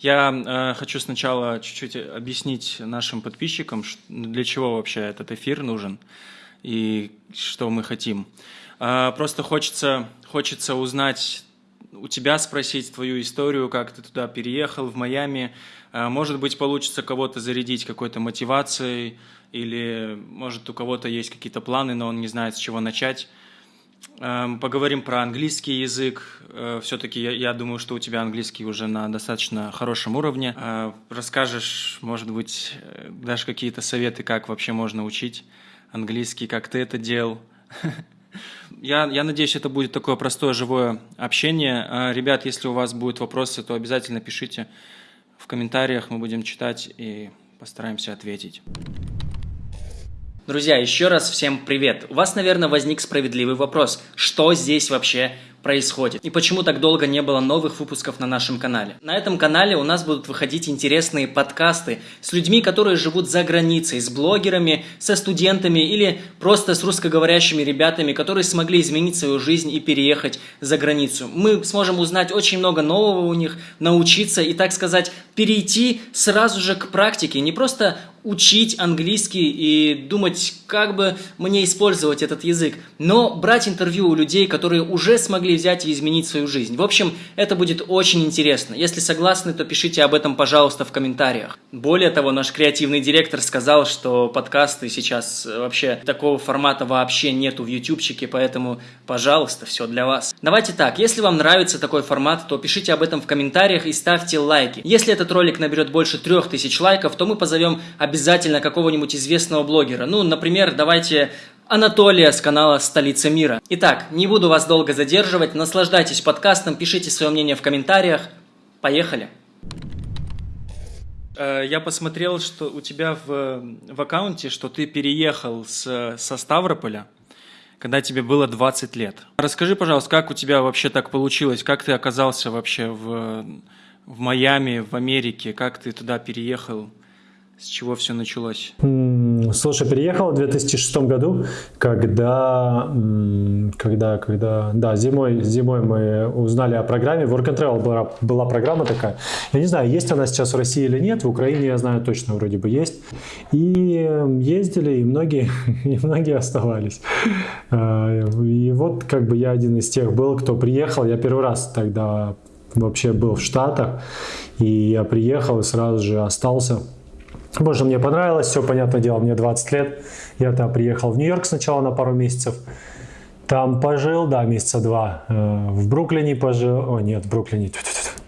Я э, хочу сначала чуть-чуть объяснить нашим подписчикам, для чего вообще этот эфир нужен и что мы хотим. Э, просто хочется, хочется узнать у тебя, спросить твою историю, как ты туда переехал, в Майами. Э, может быть, получится кого-то зарядить какой-то мотивацией, или, может, у кого-то есть какие-то планы, но он не знает, с чего начать. Эм, поговорим про английский язык. Э, Все-таки я, думаю, что у тебя английский уже на достаточно хорошем уровне. Э, расскажешь, может быть, э, дашь какие-то советы, как вообще можно учить английский, как ты это делал. Я, я надеюсь, это будет такое простое живое общение. Ребят, если у вас будут вопросы, то обязательно пишите в комментариях, мы будем читать и постараемся ответить. Друзья, еще раз всем привет. У вас, наверное, возник справедливый вопрос. Что здесь вообще происходит и почему так долго не было новых выпусков на нашем канале. На этом канале у нас будут выходить интересные подкасты с людьми, которые живут за границей, с блогерами, со студентами или просто с русскоговорящими ребятами, которые смогли изменить свою жизнь и переехать за границу. Мы сможем узнать очень много нового у них, научиться и, так сказать, перейти сразу же к практике, не просто учить английский и думать, как бы мне использовать этот язык, но брать интервью у людей, которые уже смогли могли взять и изменить свою жизнь. В общем, это будет очень интересно. Если согласны, то пишите об этом, пожалуйста, в комментариях. Более того, наш креативный директор сказал, что подкасты сейчас э, вообще такого формата вообще нету в ютубчике, поэтому, пожалуйста, все для вас. Давайте так, если вам нравится такой формат, то пишите об этом в комментариях и ставьте лайки. Если этот ролик наберет больше 3000 лайков, то мы позовем обязательно какого-нибудь известного блогера. Ну, например, давайте Анатолия с канала «Столица мира». Итак, не буду вас долго задерживать, наслаждайтесь подкастом, пишите свое мнение в комментариях. Поехали! Э, я посмотрел, что у тебя в, в аккаунте, что ты переехал с, со Ставрополя, когда тебе было 20 лет. Расскажи, пожалуйста, как у тебя вообще так получилось? Как ты оказался вообще в, в Майами, в Америке? Как ты туда переехал? С чего все началось? Слушай, переехал в 2006 году, когда, когда, когда, да, зимой, зимой мы узнали о программе. Work and Travel была, была программа такая. Я не знаю, есть она сейчас в России или нет. В Украине, я знаю, точно вроде бы есть. И ездили, и многие, и многие оставались. А, и вот как бы я один из тех был, кто приехал. Я первый раз тогда вообще был в Штатах. И я приехал и сразу же остался Что мне понравилось, все, понятное дело, мне 20 лет. Я тогда приехал в Нью-Йорк сначала на пару месяцев. Там пожил, да, месяца два. Э, в Бруклине пожил. О, нет, в Бруклине.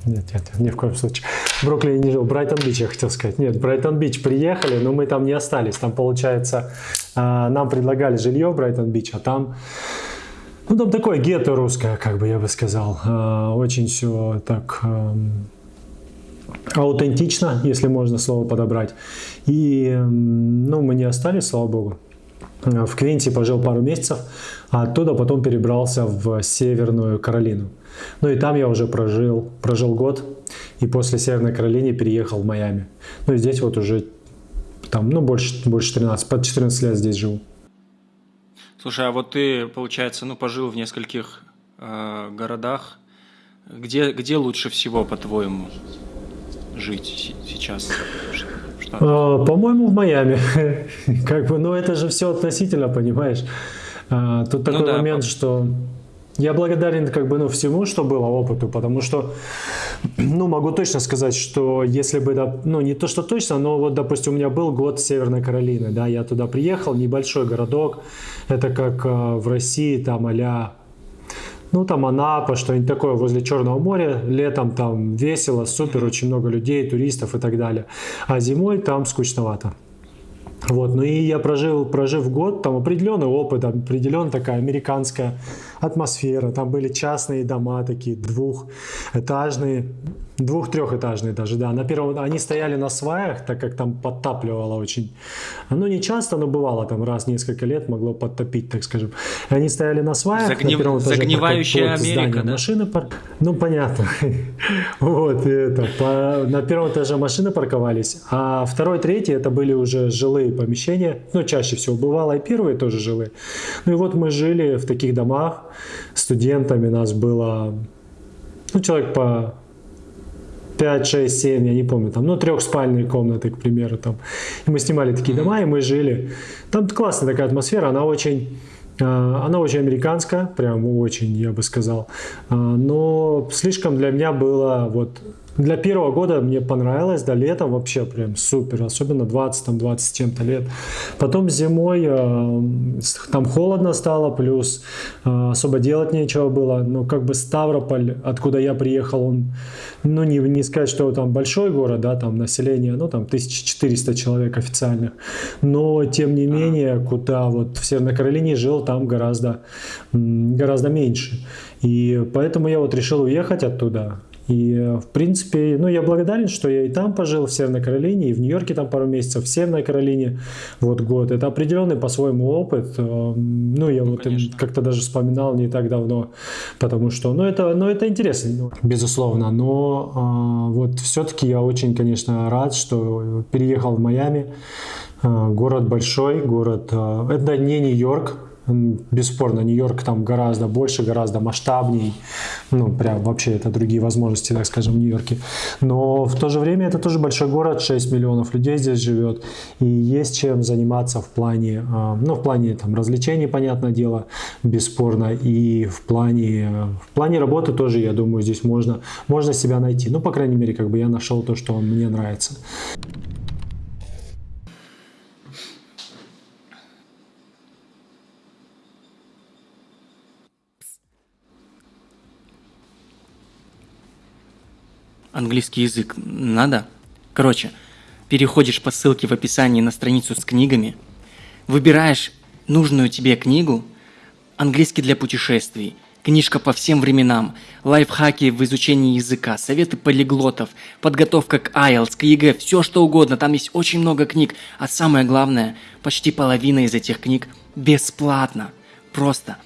Нет, нет, ни в коем случае. В Бруклине не жил. Брайтон-Бич, я хотел сказать. Нет, Брайтон-Бич приехали, но мы там не остались. Там, получается, э, нам предлагали жилье в Брайтон-Бич, а там... Ну, там такое гетто русское, как бы я бы сказал. Э, очень все так эм, аутентично, если можно слово подобрать. И ну, мы не остались, слава богу. В Квинте пожил пару месяцев, а оттуда потом перебрался в Северную Каролину. Ну и там я уже прожил, прожил год, и после Северной Каролины переехал в Майами. Ну и здесь вот уже там, ну, больше, больше 13, под 14 лет здесь живу. Слушай, а вот ты, получается, ну, пожил в нескольких э, городах. Где, где лучше всего, по-твоему? Жить сейчас? А, по-моему, в Майами. как бы, ну это же все относительно, понимаешь? А, тут такой ну, да, момент, что я благодарен как бы ну всему, что было опыту, потому что, ну могу точно сказать, что если бы, ну не то что точно, но вот допустим у меня был год Северной Каролины, да, я туда приехал, небольшой городок, это как э, в России там а ну там Анапа, что-нибудь такое возле Черного моря, летом там весело, супер, очень много людей, туристов и так далее, а зимой там скучновато. Вот, ну и я прожил, прожив год, там определенный опыт, определенная такая американская атмосфера, там были частные дома такие, двухэтажные, Двух-трехэтажные даже, да. На первом они стояли на сваях, так как там подтапливало очень. Ну, не часто, но бывало там раз в несколько лет могло подтопить, так скажем. Они стояли на сваях. Загнив... На первом этаже, Загнивающая Америка, да? Машины пар... Ну, понятно. вот, это. По... На первом этаже машины парковались, а второй, третий это были уже жилые помещения. Ну, чаще всего бывало и первые тоже жилые. Ну и вот мы жили в таких домах. Студентами нас было, ну, человек по 5, 6, 7, я не помню, там, ну, трехспальные комнаты, к примеру, там. И мы снимали такие дома, и мы жили. Там классная такая атмосфера, она очень а, она очень американская, прям очень, я бы сказал. А, но слишком для меня было вот для первого года мне понравилось, до лета вообще прям супер, особенно 20, там 20 чем-то лет. Потом зимой э, там холодно стало, плюс э, особо делать нечего было. Но как бы Ставрополь, откуда я приехал, он, ну не, не сказать, что там большой город, да, там население, ну там 1400 человек официальных. Но тем не менее, куда вот в Северной Каролине жил, там гораздо, гораздо меньше. И поэтому я вот решил уехать оттуда. И, в принципе, ну, я благодарен, что я и там пожил, в Северной Каролине, и в Нью-Йорке там пару месяцев, в Северной Каролине вот год. Это определенный по-своему опыт. Э, ну, я ну, вот как-то даже вспоминал не так давно, потому что, ну, это, ну, это интересно, ну, безусловно. Но а, вот все-таки я очень, конечно, рад, что переехал в Майами. А, город большой, город... А, это не Нью-Йорк, Бесспорно, Нью-Йорк там гораздо больше, гораздо масштабней. Ну, прям вообще это другие возможности, так скажем, в Нью-Йорке. Но в то же время это тоже большой город, 6 миллионов людей здесь живет. И есть чем заниматься в плане, а, ну, в плане там развлечений, понятное дело, бесспорно. И в плане, в плане работы тоже, я думаю, здесь можно, можно себя найти. Ну, по крайней мере, как бы я нашел то, что мне нравится. Английский язык надо? Короче, переходишь по ссылке в описании на страницу с книгами, выбираешь нужную тебе книгу, английский для путешествий, книжка по всем временам, лайфхаки в изучении языка, советы полиглотов, подготовка к IELTS, к ЕГЭ, все что угодно, там есть очень много книг, а самое главное, почти половина из этих книг бесплатно. Просто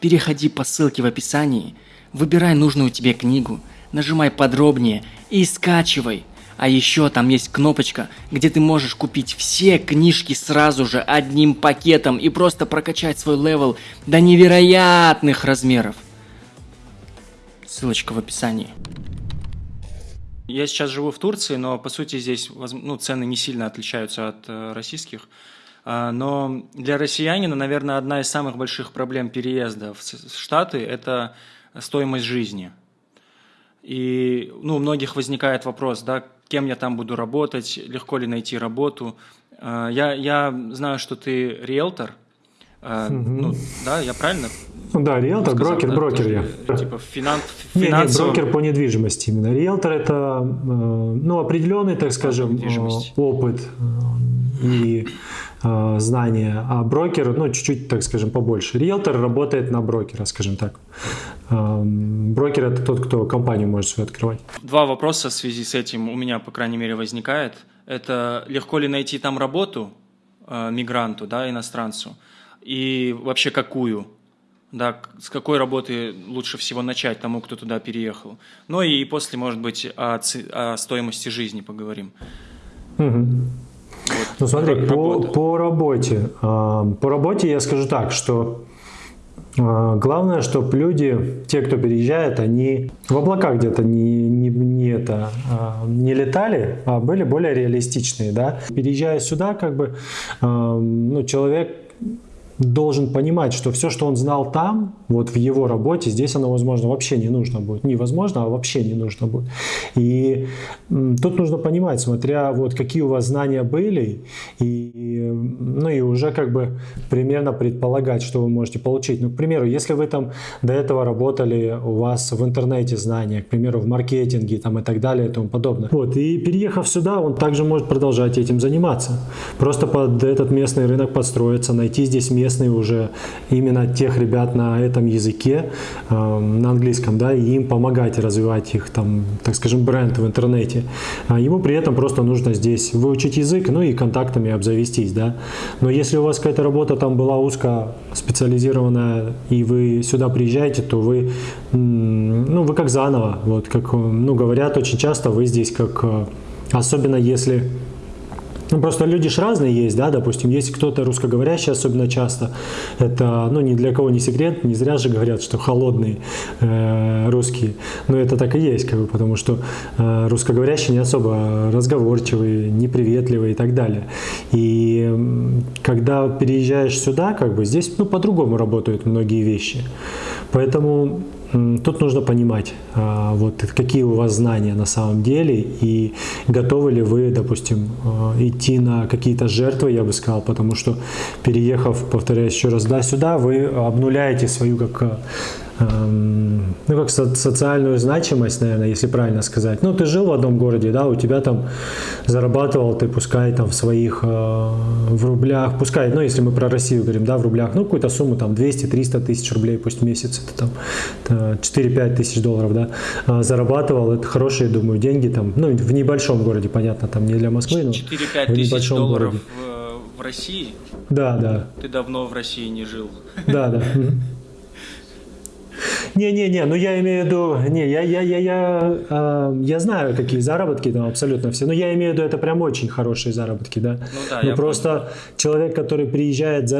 переходи по ссылке в описании, выбирай нужную тебе книгу – нажимай подробнее и скачивай. А еще там есть кнопочка, где ты можешь купить все книжки сразу же одним пакетом и просто прокачать свой level до невероятных размеров. Ссылочка в описании. Я сейчас живу в Турции, но по сути здесь ну, цены не сильно отличаются от э, российских. А, но для россиянина, наверное, одна из самых больших проблем переезда в Штаты – это стоимость жизни – и ну, у многих возникает вопрос, да, кем я там буду работать, легко ли найти работу. А, я, я знаю, что ты риэлтор, угу. ну, да, я правильно? Ну да, риэлтор, сказал, брокер, да? брокер я. Типа финан, финансовый... Не, не, брокер по недвижимости именно. Риэлтор это, э, ну, определенный, так скажем, опыт и э, знания, а брокер, ну, чуть-чуть, так скажем, побольше. Риэлтор работает на брокера, скажем так. Э, брокер – это тот, кто компанию может свою открывать. Два вопроса в связи с этим у меня, по крайней мере, возникает. Это легко ли найти там работу э, мигранту, да, иностранцу, и вообще какую? да, с какой работы лучше всего начать тому, кто туда переехал. Ну и после, может быть, о, о стоимости жизни поговорим. Угу. Вот, ну смотри, по, по работе. А, по работе я скажу так, что а, главное, чтобы люди, те, кто переезжает, они в облаках где-то не, не, не, это, а, не летали, а были более реалистичные. Да? Переезжая сюда, как бы, ну, человек должен понимать, что все, что он знал там, вот в его работе, здесь оно, возможно, вообще не нужно будет. Невозможно, а вообще не нужно будет. И тут нужно понимать, смотря вот какие у вас знания были, и, ну и уже как бы примерно предполагать, что вы можете получить. Ну, к примеру, если вы там до этого работали, у вас в интернете знания, к примеру, в маркетинге там и так далее и тому подобное. Вот, и переехав сюда, он также может продолжать этим заниматься. Просто под этот местный рынок подстроиться, найти здесь место, местные уже именно тех ребят на этом языке, э, на английском, да, и им помогать развивать их, там, так скажем, бренд в интернете. А ему при этом просто нужно здесь выучить язык, ну и контактами обзавестись, да. Но если у вас какая-то работа там была узко специализированная, и вы сюда приезжаете, то вы, ну, вы как заново, вот как, ну, говорят очень часто, вы здесь как, э, особенно если Ну, просто люди ж разные есть, да, допустим, есть кто-то русскоговорящий, особенно часто, это, ну, ни для кого не секрет, не зря же говорят, что холодные э, русские, но это так и есть, как бы, потому что э, русскоговорящие не особо разговорчивые, неприветливые и так далее. И когда переезжаешь сюда, как бы, здесь, ну, по-другому работают многие вещи. Поэтому Тут нужно понимать, а, вот какие у вас знания на самом деле и готовы ли вы, допустим, а, идти на какие-то жертвы, я бы сказал, потому что переехав, повторяюсь еще раз, да, сюда, вы обнуляете свою как Эм, ну, как со социальную значимость, наверное, если правильно сказать. Ну, ты жил в одном городе, да, у тебя там зарабатывал ты, пускай там в своих, э, в рублях, пускай, ну, если мы про Россию говорим, да, в рублях, ну, какую-то сумму, там, 200-300 тысяч рублей, пусть в месяц, это там 4-5 тысяч долларов, да, а зарабатывал, это хорошие, думаю, деньги там, ну, в небольшом городе, понятно, там, не для Москвы, но 4-5 тысяч долларов в, в России? Да, да. Ты давно в России не жил. Да, да. Не-не-не, ну я имею в виду, не, я, я, я, я, э, я знаю, какие заработки там абсолютно все, но я имею в виду, это прям очень хорошие заработки, да. Ну да, ну, просто понял. человек, который приезжает,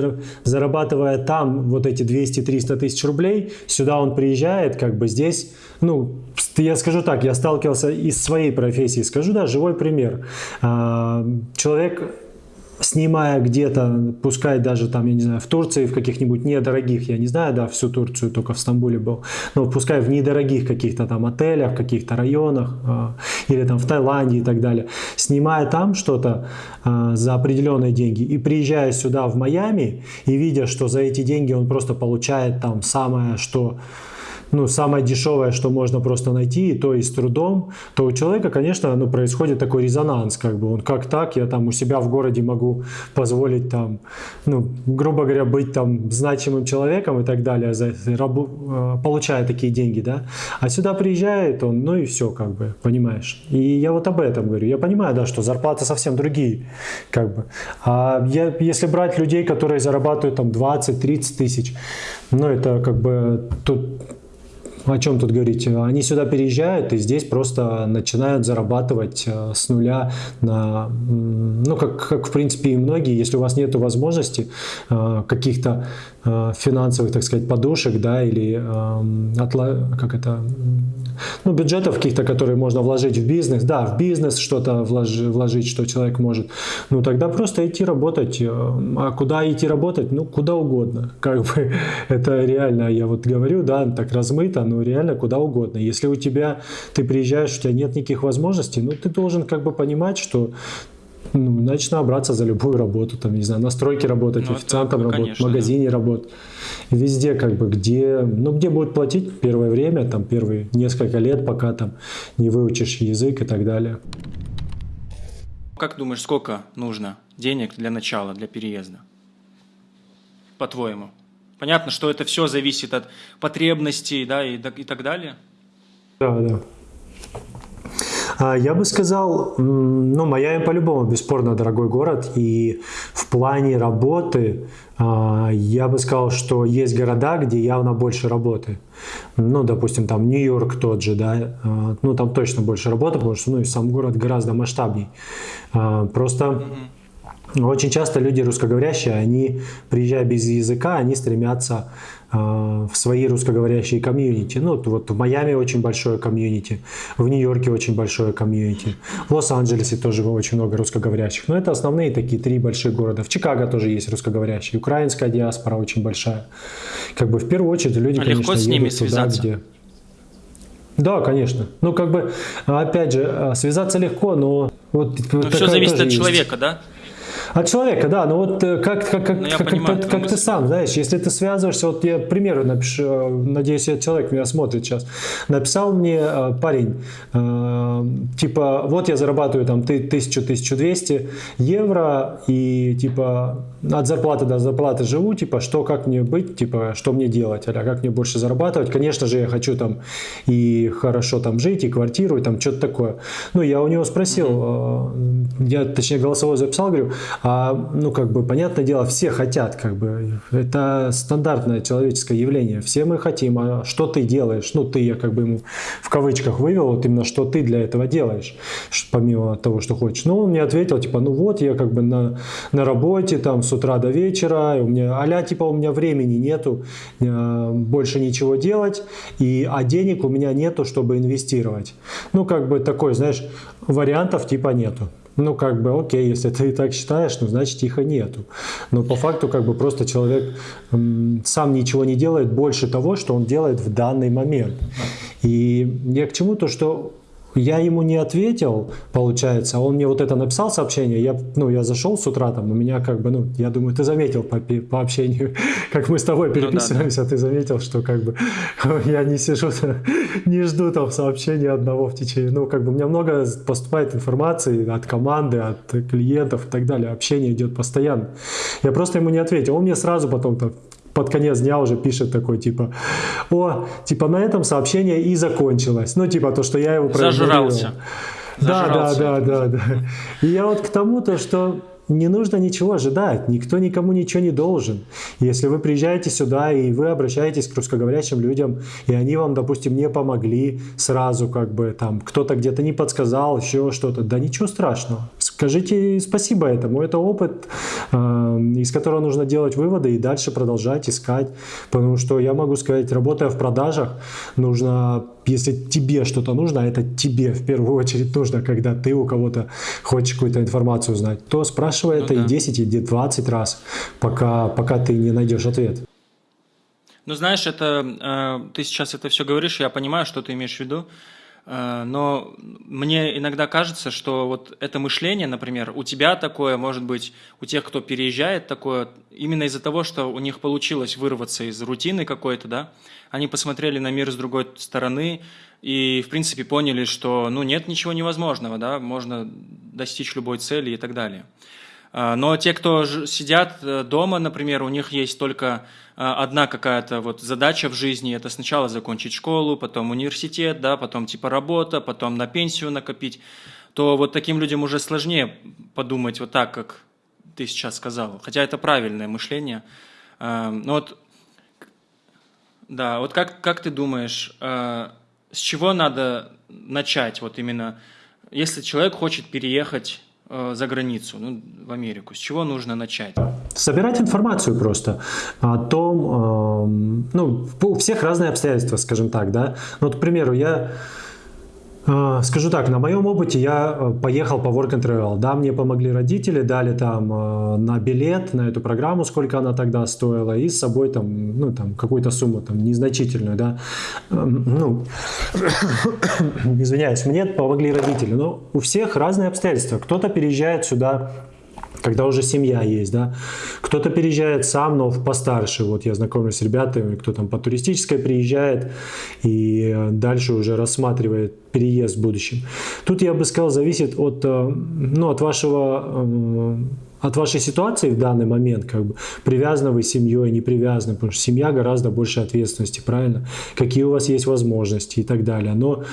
зарабатывая там вот эти 200-300 тысяч рублей, сюда он приезжает, как бы здесь, ну, я скажу так, я сталкивался из своей профессии, скажу, да, живой пример. Э, человек снимая где-то, пускай даже там, я не знаю, в Турции, в каких-нибудь недорогих, я не знаю, да, всю Турцию только в Стамбуле был, но пускай в недорогих каких-то там отелях, каких-то районах, э, или там в Таиланде и так далее, снимая там что-то э, за определенные деньги и приезжая сюда в Майами и видя, что за эти деньги он просто получает там самое, что ну, самое дешевое, что можно просто найти, и то и с трудом, то у человека, конечно, ну, происходит такой резонанс, как бы, он как так, я там у себя в городе могу позволить там, ну, грубо говоря, быть там значимым человеком и так далее, за, рабу, э, получая такие деньги, да, а сюда приезжает он, ну и все, как бы, понимаешь. И я вот об этом говорю. Я понимаю, да, что зарплаты совсем другие, как бы. А я, если брать людей, которые зарабатывают там 20-30 тысяч, ну это как бы тут о чем тут говорить? Они сюда переезжают и здесь просто начинают зарабатывать э, с нуля на, ну, как, как в принципе и многие, если у вас нет возможности э, каких-то финансовых, так сказать, подушек, да, или как это, ну, бюджетов каких-то, которые можно вложить в бизнес, да, в бизнес что-то вложить, что человек может, ну, тогда просто идти работать. А куда идти работать? Ну, куда угодно. Как бы это реально, я вот говорю, да, так размыто, но реально куда угодно. Если у тебя, ты приезжаешь, у тебя нет никаких возможностей, ну ты должен как бы понимать, что ну, начну браться за любую работу, там, не знаю, на стройке работать, ну, официантом это, работать, в магазине да. работать. Везде, как бы, где, ну, где будут платить первое время, там, первые несколько лет, пока там не выучишь язык и так далее. Как думаешь, сколько нужно денег для начала, для переезда? По-твоему? Понятно, что это все зависит от потребностей, да, и, и так далее. Да, да. А, я бы сказал, ну, Майами по-любому бесспорно дорогой город, и в плане работы а, я бы сказал, что есть города, где явно больше работы. Ну, допустим, там Нью-Йорк тот же, да, а, ну, там точно больше работы, потому что, ну, и сам город гораздо масштабней. Просто... Mm-hmm очень часто люди русскоговорящие, они, приезжая без языка, они стремятся э, в свои русскоговорящие комьюнити. Ну, вот в Майами очень большое комьюнити, в Нью-Йорке очень большое комьюнити, в Лос-Анджелесе тоже очень много русскоговорящих. Но это основные такие три больших города. В Чикаго тоже есть русскоговорящие, украинская диаспора очень большая. Как бы в первую очередь люди, а конечно, легко с ними связаться? Туда, где... Да, конечно. Ну, как бы, опять же, а, связаться легко, но... Вот, но все зависит от человека, есть. да? От человека, да, но вот э, как, как, как, ну, как, понимаю, как, как ты сам, знаешь, если ты связываешься, вот я, к примеру, напишу, э, надеюсь, этот человек меня смотрит сейчас, написал мне э, парень, типа, вот я зарабатываю там 1000-1200 евро, и типа от зарплаты до зарплаты живу, типа, что, как мне быть, типа, что мне делать, а как мне больше зарабатывать, конечно же, я хочу там и хорошо там жить, и квартиру, и там что-то такое. Ну, я у него спросил, mm-hmm. я, точнее, голосовой записал, говорю, А, ну, как бы, понятное дело, все хотят, как бы, это стандартное человеческое явление. Все мы хотим, а что ты делаешь? Ну, ты, я как бы ему в кавычках вывел, вот именно, что ты для этого делаешь, помимо того, что хочешь. Ну, он мне ответил, типа, ну вот, я как бы на, на работе, там, с утра до вечера, у меня, а типа, у меня времени нету э, больше ничего делать, и, а денег у меня нету, чтобы инвестировать. Ну, как бы такой, знаешь, вариантов типа нету. Ну, как бы, окей, если ты так считаешь, ну, значит, их и нету. Но по факту, как бы, просто человек сам ничего не делает больше того, что он делает в данный момент. И я к чему? То, что я ему не ответил, получается, он мне вот это написал сообщение, я, ну, я зашел с утра там, у меня как бы, ну, я думаю, ты заметил по, по общению, как мы с тобой переписываемся, ну, да, да. ты заметил, что как бы я не сижу, не жду там сообщения одного в течение, ну, как бы у меня много поступает информации от команды, от клиентов и так далее, общение идет постоянно. Я просто ему не ответил, он мне сразу потом там под конец дня уже пишет такой, типа, о, типа, на этом сообщение и закончилось. Ну, типа, то, что я его Зажрался. Да, да, да, да, да. И я вот к тому, то, что не нужно ничего ожидать, никто никому ничего не должен. Если вы приезжаете сюда и вы обращаетесь к русскоговорящим людям, и они вам, допустим, не помогли сразу, как бы там кто-то где-то не подсказал, еще что-то, да ничего страшного. Скажите спасибо этому. Это опыт, э, из которого нужно делать выводы и дальше продолжать искать. Потому что я могу сказать, работая в продажах, нужно если тебе что-то нужно, а это тебе в первую очередь нужно, когда ты у кого-то хочешь какую-то информацию узнать, то спрашивай ну, это да. и 10, и 20 раз, пока, пока ты не найдешь ответ. Ну, знаешь, это э, ты сейчас это все говоришь, я понимаю, что ты имеешь в виду. Э, но мне иногда кажется, что вот это мышление, например, у тебя такое, может быть, у тех, кто переезжает, такое именно из-за того, что у них получилось вырваться из рутины какой-то, да, они посмотрели на мир с другой стороны и, в принципе, поняли, что, ну, нет ничего невозможного, да, можно достичь любой цели и так далее. Э, но те, кто сидят э, дома, например, у них есть только а, одна какая-то вот задача в жизни, это сначала закончить школу, потом университет, да, потом типа работа, потом на пенсию накопить, то вот таким людям уже сложнее подумать вот так, как ты сейчас сказал. Хотя это правильное мышление. А, но вот, да, вот как, как ты думаешь, а, с чего надо начать, вот именно, если человек хочет переехать за границу, ну, в Америку? С чего нужно начать? Собирать информацию просто о том, э, ну, у всех разные обстоятельства, скажем так, да. Ну, вот, к примеру, я скажу так, на моем опыте я э, поехал по Work and Travel. Да, мне помогли родители, дали там э, на билет, на эту программу, сколько она тогда стоила, и с собой там, ну, там, какую-то сумму там незначительную, да. Эм, ну, извиняюсь, мне помогли родители. Но у всех разные обстоятельства. Кто-то переезжает сюда когда уже семья есть, да. Кто-то переезжает сам, но постарше. Вот я знакомлюсь с ребятами, кто там по туристической приезжает и э, дальше уже рассматривает переезд в будущем. Тут я бы сказал, зависит от, э, ну, от вашего э, от вашей ситуации в данный момент, как бы, привязаны вы семьей, не привязаны, потому что семья гораздо больше ответственности, правильно? Какие у вас есть возможности и так далее. Но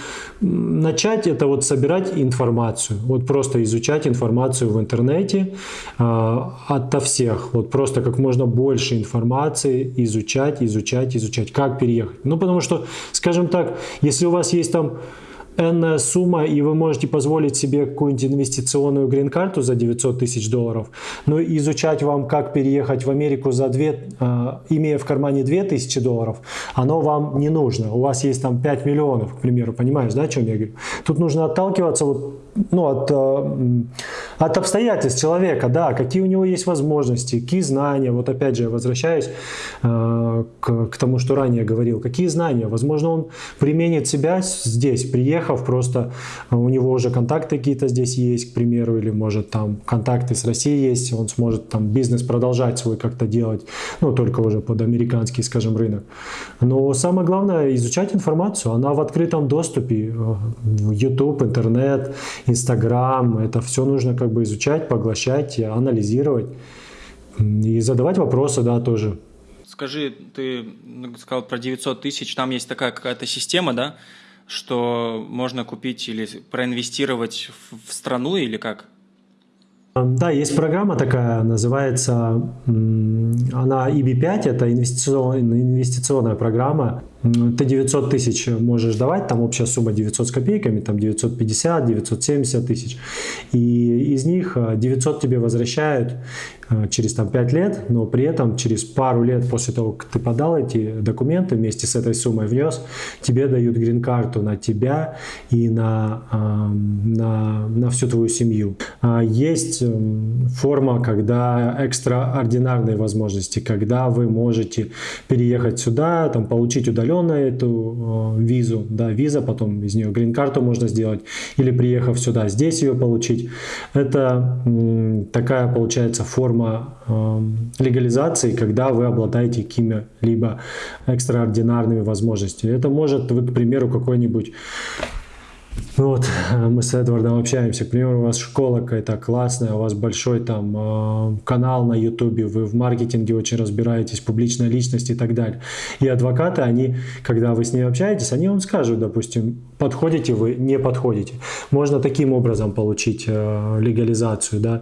начать это вот собирать информацию, вот просто изучать информацию в интернете э, ото всех, вот просто как можно больше информации изучать, изучать, изучать, как переехать. Ну, потому что, скажем так, если у вас есть там энная сумма, и вы можете позволить себе какую-нибудь инвестиционную грин-карту за 900 тысяч долларов, но изучать вам, как переехать в Америку за 2, э, имея в кармане 2000 долларов, оно вам не нужно. У вас есть там 5 миллионов, к примеру, понимаешь, да, о чем я говорю? Тут нужно отталкиваться вот, ну, от, э, от обстоятельств человека, да, какие у него есть возможности, какие знания, вот опять же, возвращаюсь э, к, к тому, что ранее говорил, какие знания, возможно, он применит себя здесь, приехав, просто у него уже контакты какие-то здесь есть, к примеру, или может там контакты с Россией есть, он сможет там бизнес продолжать свой как-то делать, ну только уже под американский, скажем, рынок. Но самое главное изучать информацию, она в открытом доступе, э, YouTube, интернет, Instagram, это все нужно как бы изучать, поглощать, анализировать и задавать вопросы, да, тоже. Скажи, ты сказал про 900 тысяч, там есть такая какая-то система, да, что можно купить или проинвестировать в страну или как? Да, есть программа такая, называется, она EB5, это инвестиционная, инвестиционная программа. Ты 900 тысяч можешь давать, там общая сумма 900 с копейками, там 950, 970 тысяч. И из них 900 тебе возвращают Э, через там, 5 лет, но при этом через пару лет после того, как ты подал эти документы вместе с этой суммой внес, тебе дают грин-карту на тебя и на, на, на всю твою семью. А есть эм, форма, когда экстраординарные возможности, когда вы можете переехать сюда, там, получить удаленно эту э, визу, да, виза, потом из нее грин-карту можно сделать, или приехав сюда, здесь ее получить. Это такая, получается, форма э, легализации, когда вы обладаете какими-либо экстраординарными возможностями. Это может, вы, к примеру, какой-нибудь ну вот, мы с Эдвардом общаемся, к примеру, у вас школа какая-то классная, у вас большой там э, канал на ютубе, вы в маркетинге очень разбираетесь, публичная личность и так далее. И адвокаты, они, когда вы с ними общаетесь, они вам скажут, допустим, подходите вы, не подходите. Можно таким образом получить э, легализацию, да,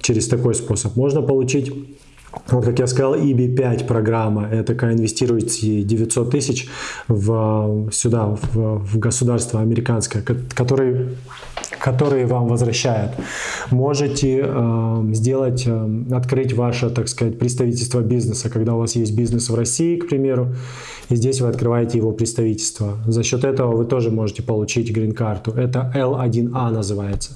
через такой способ. Можно получить вот, как я сказал, EB5 программа, это такая инвестируете 900 тысяч в, сюда, в, в государство американское, который которые вам возвращают. Можете э, сделать, э, открыть ваше, так сказать, представительство бизнеса, когда у вас есть бизнес в России, к примеру, и здесь вы открываете его представительство. За счет этого вы тоже можете получить грин-карту. Это L1A называется.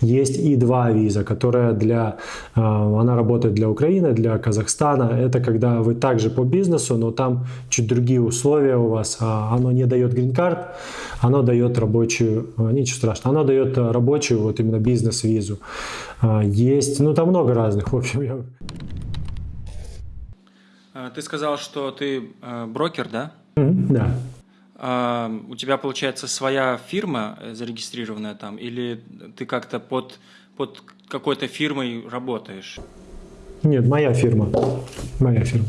Есть И2 виза, которая для, э, она работает для Украины, для Казахстана. Это когда вы также по бизнесу, но там чуть другие условия у вас. А оно не дает грин-карт, оно дает рабочую, э, ничего страшного, оно дает э, рабочую, вот именно бизнес-визу. Есть, ну там много разных, в общем. Я... А, ты сказал, что ты э, брокер, да? Mm-hmm, да. А, у тебя, получается, своя фирма зарегистрированная там, или ты как-то под, под какой-то фирмой работаешь? Нет, моя фирма. Моя фирма.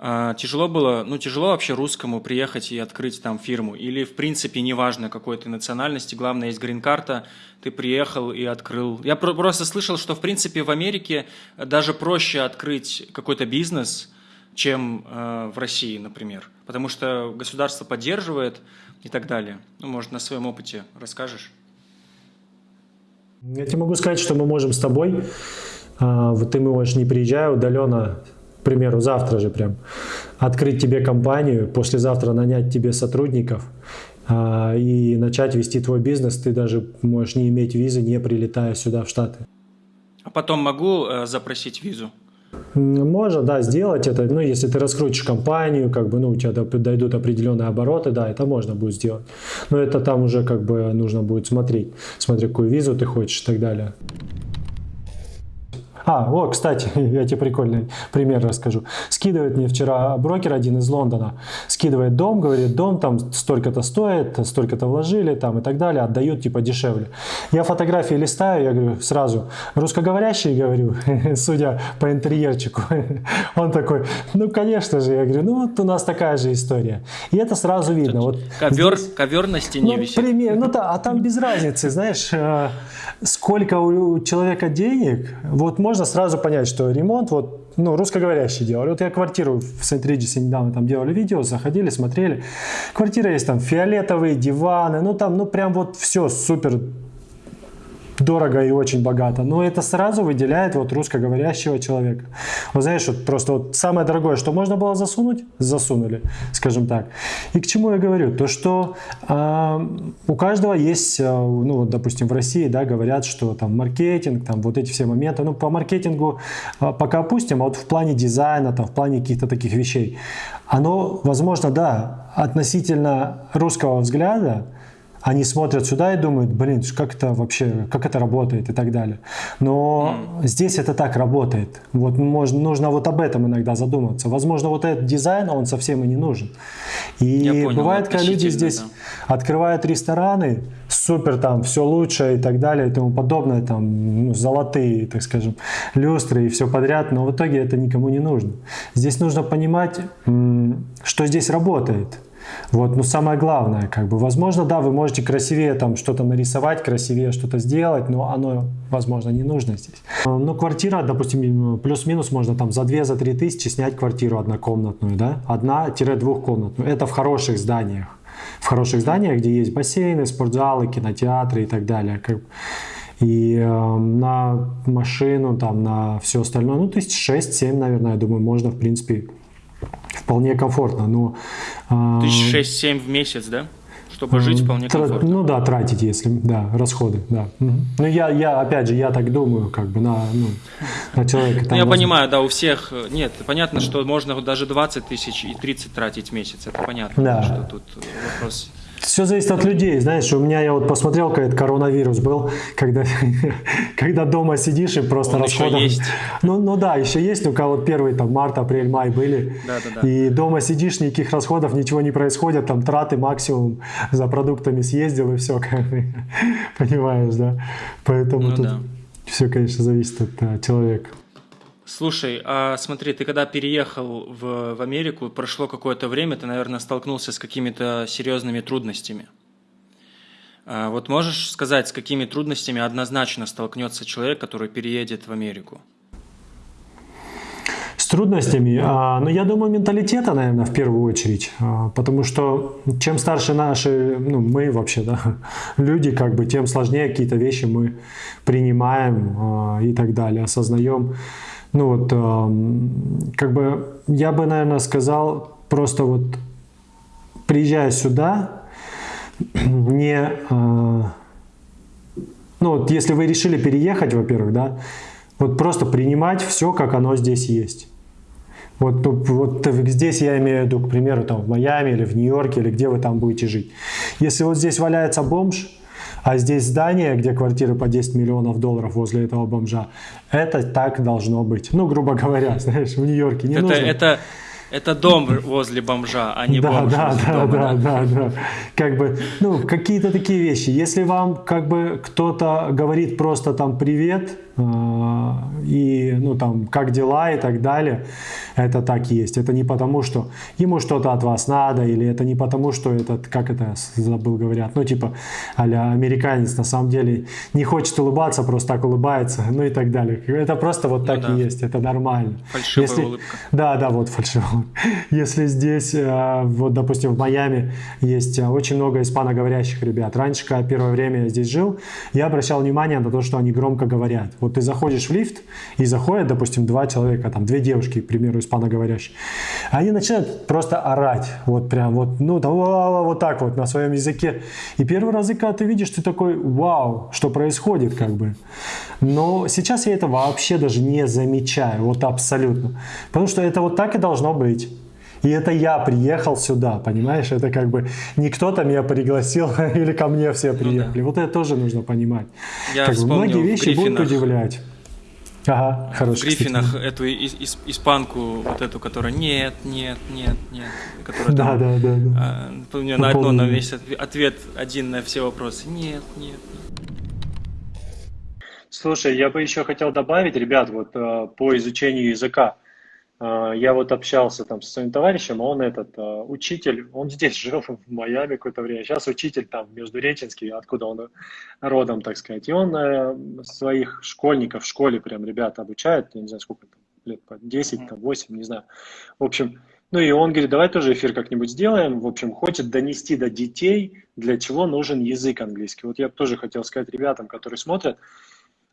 А, тяжело было, ну тяжело вообще русскому приехать и открыть там фирму? Или в принципе неважно какой ты национальности, главное есть грин-карта, ты приехал и открыл. Я про- просто слышал, что в принципе в Америке даже проще открыть какой-то бизнес, чем э, в России, например, потому что государство поддерживает и так далее. Ну, может, на своем опыте расскажешь? Я тебе могу сказать, что мы можем с тобой, вот ты можешь не приезжая удаленно примеру, завтра же прям, открыть тебе компанию, послезавтра нанять тебе сотрудников а, и начать вести твой бизнес, ты даже можешь не иметь визы, не прилетая сюда в Штаты. А потом могу э, запросить визу? Можно, да, сделать это. Ну, если ты раскрутишь компанию, как бы, ну, у тебя дойдут определенные обороты, да, это можно будет сделать. Но это там уже как бы нужно будет смотреть, смотреть, какую визу ты хочешь и так далее. А, о, кстати, я тебе прикольный пример расскажу. Скидывает мне вчера брокер один из Лондона, скидывает дом, говорит, дом там столько-то стоит, столько-то вложили там и так далее, отдают типа дешевле. Я фотографии листаю, я говорю сразу, русскоговорящий, говорю, судя по интерьерчику. Он такой, ну, конечно же, я говорю, ну, вот у нас такая же история. И это сразу видно. Вот ковер, здесь, ковер на стене ну, висит. Пример, ну, да, а там без разницы, знаешь, э, сколько у человека денег, вот можно сразу понять, что ремонт, вот, ну, русскоговорящий делали. Вот я квартиру в Сент-Риджисе недавно там делали видео, заходили, смотрели. Квартира есть там фиолетовые диваны, ну, там, ну, прям вот все супер дорого и очень богато, но это сразу выделяет вот русскоговорящего человека. Вот знаешь, вот просто вот самое дорогое, что можно было засунуть, засунули, скажем так. И к чему я говорю? То, что э, у каждого есть, э, ну вот, допустим, в России, да, говорят, что там маркетинг, там вот эти все моменты, ну по маркетингу э, пока опустим, а вот в плане дизайна, там в плане каких-то таких вещей, оно, возможно, да, относительно русского взгляда, они смотрят сюда и думают, блин, как это вообще, как это работает и так далее. Но mm. здесь это так работает. Вот можно, нужно вот об этом иногда задуматься. Возможно, вот этот дизайн, он совсем и не нужен. И понял, бывает, когда люди здесь да. открывают рестораны, супер там, все лучше и так далее и тому подобное, там, ну, золотые, так скажем, люстры и все подряд, но в итоге это никому не нужно. Здесь нужно понимать, что здесь работает. Вот, ну самое главное, как бы, возможно, да, вы можете красивее там что-то нарисовать, красивее что-то сделать, но оно, возможно, не нужно здесь. Ну, квартира, допустим, плюс-минус можно там за 2-3 за тысячи снять квартиру однокомнатную, да, одна-двухкомнатную. Это в хороших зданиях. В хороших зданиях, где есть бассейны, спортзалы, кинотеатры и так далее. Как... И э, на машину, там, на все остальное, ну, то есть 6-7, наверное, я думаю, можно, в принципе, вполне комфортно. Но, э, Тысяч шесть-семь в месяц, да? Чтобы жить вполне комфортно. Ну да, тратить, если, да, расходы, да. Угу. Ну я, я, опять же, я так думаю, как бы на, ну, на человека. ну, я возможно... понимаю, да, у всех, нет, понятно, что можно даже 20 тысяч и 30 тратить в месяц, это понятно, да. что тут вопрос все зависит от людей, знаешь, у меня я вот посмотрел, когда коронавирус был, когда, когда дома сидишь и просто Он расходов... Еще есть. Ну, ну да, еще есть, у кого первый там март, апрель, май были. Да, да, да. И дома сидишь, никаких расходов, ничего не происходит, там траты максимум за продуктами съездил и все, понимаешь, да? Поэтому ну, тут да. все, конечно, зависит от а, человека. Слушай, а смотри, ты когда переехал в, в Америку, прошло какое-то время, ты, наверное, столкнулся с какими-то серьезными трудностями. А вот можешь сказать, с какими трудностями однозначно столкнется человек, который переедет в Америку? С трудностями, а, ну я думаю, менталитета, наверное, в первую очередь, а, потому что чем старше наши, ну мы вообще, да, люди, как бы, тем сложнее какие-то вещи мы принимаем а, и так далее, осознаем. Ну вот, как бы я бы, наверное, сказал, просто вот приезжая сюда, не... А, ну вот если вы решили переехать, во-первых, да, вот просто принимать все, как оно здесь есть. Вот, ну, вот здесь я имею в виду, к примеру, там в Майами или в Нью-Йорке, или где вы там будете жить. Если вот здесь валяется бомж, а здесь здание, где квартиры по 10 миллионов долларов возле этого бомжа, это так должно быть. Ну, грубо говоря, знаешь, в Нью-Йорке не это, нужно... Это, это дом возле бомжа, а не да, бомж да, возле да, дома. Да, да, да, да. Как бы, ну, какие-то такие вещи. Если вам, как бы, кто-то говорит просто там «привет», и, ну, там, как дела и так далее, это так есть. Это не потому, что ему что-то от вас надо, или это не потому, что этот, как это забыл, говорят, ну, типа, а американец на самом деле не хочет улыбаться, просто так улыбается, ну и так далее. Это просто вот ну, так да. и есть, это нормально. Фальшивая Если... улыбка. Да, да, вот фальшивая Если здесь, а, вот, допустим, в Майами есть а, очень много испаноговорящих ребят. Раньше, когда первое время я здесь жил, я обращал внимание на то, что они громко говорят. Вот ты заходишь в лифт, и заходят, допустим, два человека, там, две девушки, к примеру, испаноговорящие. Они начинают просто орать, вот прям вот, ну, там, вот так вот на своем языке. И первый раз, когда ты видишь, ты такой, вау, что происходит, как бы. Но сейчас я это вообще даже не замечаю, вот абсолютно. Потому что это вот так и должно быть. И это я приехал сюда, понимаешь? Это как бы не кто-то меня пригласил или ко мне все приехали. Ну, да. Вот это тоже нужно понимать. Я как бы многие вещи будут удивлять. Ага, хорошо. В Гриффинах кстати. эту ис- испанку, вот эту, которая нет, нет, нет, нет. Которая да, там, да, да, да. А, у меня на одно, на весь ответ один на все вопросы. Нет, нет, нет. Слушай, я бы еще хотел добавить, ребят, вот э, по изучению языка. А, я вот общался там со своим товарищем, он этот а, учитель, он здесь жил в Майами какое-то время, сейчас учитель там в Междуреченске, откуда он родом, так сказать. И он э, своих школьников в школе прям ребята обучает, я не знаю сколько там, лет по 10, там 8, не знаю. В общем, ну и он говорит, давай тоже эфир как-нибудь сделаем. В общем, хочет донести до детей, для чего нужен язык английский. Вот я тоже хотел сказать ребятам, которые смотрят,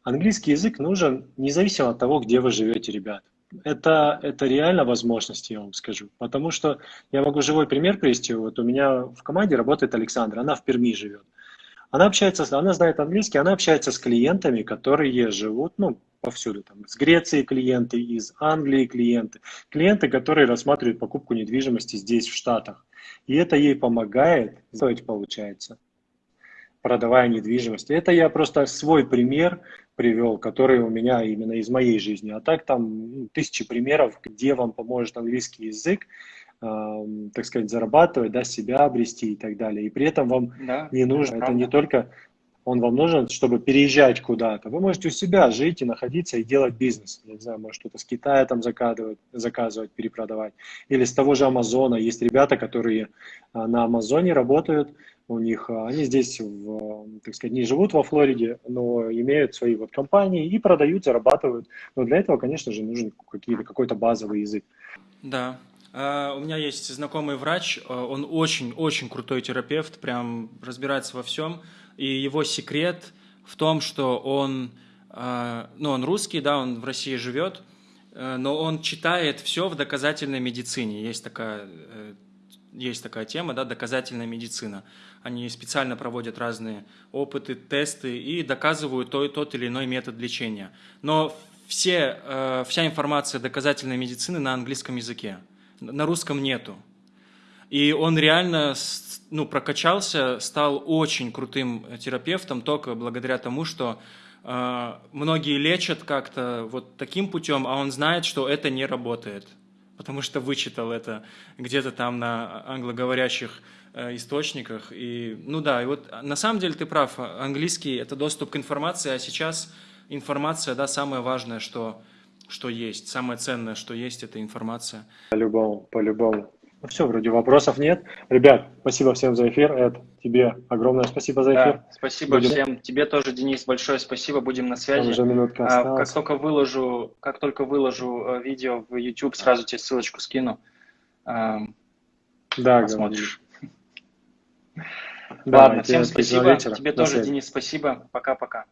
английский язык нужен независимо от того, где вы живете, ребят это, это реально возможность, я вам скажу. Потому что я могу живой пример привести. Вот у меня в команде работает Александра, она в Перми живет. Она общается, она знает английский, она общается с клиентами, которые живут, ну, повсюду. Там, из Греции клиенты, из Англии клиенты. Клиенты, которые рассматривают покупку недвижимости здесь, в Штатах. И это ей помогает, стоить получается, продавая недвижимость. Это я просто свой пример привел, который у меня именно из моей жизни. А так там ну, тысячи примеров, где вам поможет английский язык, э, так сказать, зарабатывать, да, себя обрести и так далее. И при этом вам да, не нужно, это, это не только он вам нужен, чтобы переезжать куда-то. Вы можете у себя жить и находиться и делать бизнес. Я не знаю, может что-то с Китая там заказывать, заказывать, перепродавать. Или с того же Амазона. Есть ребята, которые а, на Амазоне работают, у них, а, они здесь, в, так сказать, не живут во Флориде, но имеют свои вот компании и продают, зарабатывают. Но для этого, конечно же, нужен какой-то базовый язык. Да, а, у меня есть знакомый врач, он очень-очень крутой терапевт, прям разбирается во всем. И его секрет в том, что он, а, ну, он русский, да, он в России живет, э, но он читает все в доказательной медицине. Есть такая, э, есть такая тема, да, доказательная медицина. Они специально проводят разные опыты, тесты и доказывают тот, тот или иной метод лечения. Но все, э, вся информация доказательной медицины на английском языке. На русском нету. И он реально ну, прокачался, стал очень крутым терапевтом только благодаря тому, что э, многие лечат как-то вот таким путем, а он знает, что это не работает, потому что вычитал это где-то там на англоговорящих э, источниках. И, ну да, и вот на самом деле ты прав, английский – это доступ к информации, а сейчас информация, да, самое важное, что, что есть, самое ценное, что есть, это информация. По-любому, по-любому. Ну все, вроде вопросов нет. Ребят, спасибо всем за эфир. Эд, тебе огромное спасибо за эфир. Да, спасибо Будем... всем. Тебе тоже, Денис, большое спасибо. Будем на связи. уже минутка а, как только выложу, как только выложу э, видео в YouTube, сразу тебе ссылочку скину. А, да, посмотришь. Да, Ладно, всем спасибо. Вечера. Тебе тоже, связи. Денис, спасибо. Пока-пока.